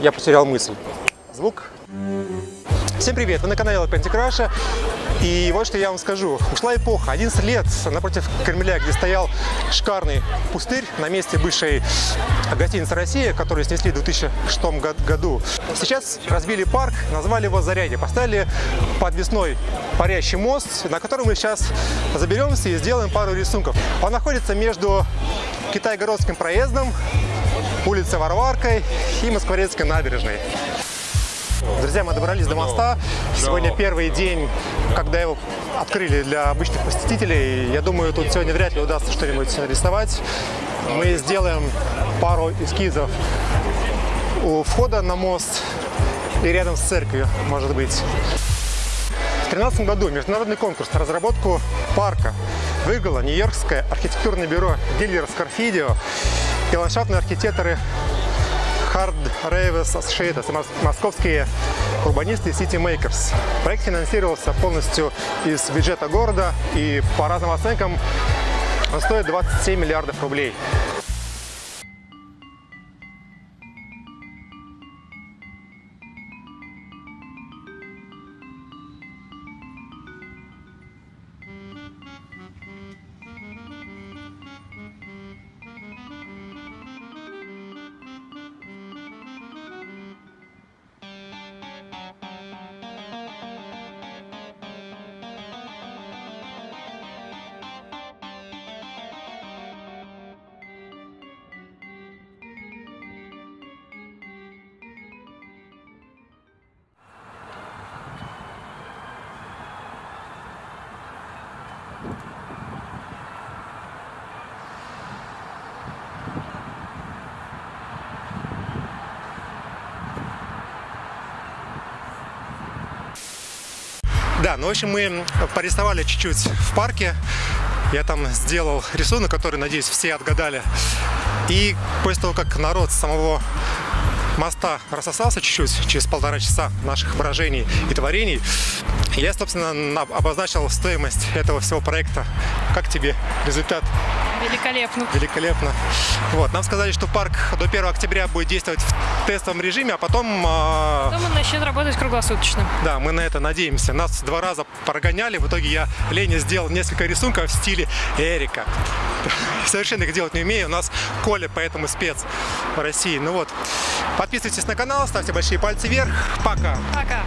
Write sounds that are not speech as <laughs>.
я потерял мысль. Звук. Всем привет, вы на канале Painting Russia. И вот что я вам скажу. Ушла эпоха. 11 лет напротив Кремля, где стоял шикарный пустырь на месте бывшей гостиницы «Россия», которую снесли в 2006 году. Сейчас разбили парк, назвали его «Зарядье». Поставили подвесной парящий мост, на который мы сейчас заберемся и сделаем пару рисунков. Он находится между Китай-городским проездом, улицей Варваркой и Москворецкой набережной. Друзья, мы добрались до моста. Сегодня первый день, когда его открыли для обычных посетителей. Я думаю, тут сегодня вряд ли удастся что-нибудь нарисовать. Мы сделаем пару эскизов у входа на мост и рядом с церковью, может быть. В 2013 году международный конкурс на разработку парка выиграло Нью-Йоркское архитектурное бюро Гильер Скорфидио и ландшафтные архитекторы Hard Raves Associates, московские урбанисты City Makers. Проект финансировался полностью из бюджета города и по разным оценкам стоит 27 миллиардов рублей. Да, ну в общем мы порисовали чуть-чуть в парке. Я там сделал рисунок, который, надеюсь, все отгадали. И после того, как народ самого моста рассосался чуть-чуть, через полтора часа наших выражений и творений, я, собственно, обозначил стоимость этого всего проекта. Как тебе результат? Великолепно. Великолепно. Вот, нам сказали, что парк до 1 октября будет действовать в тестовом режиме, а потом... Э... Потом он начнет работать круглосуточно. Да, мы на это надеемся. Нас два раза прогоняли, в итоге я Лене сделал несколько рисунков в стиле Эрика. <laughs> Совершенно их делать не умею, у нас Коля поэтому спец в России. Ну вот, подписывайтесь на канал, ставьте большие пальцы вверх. Пока! Пока!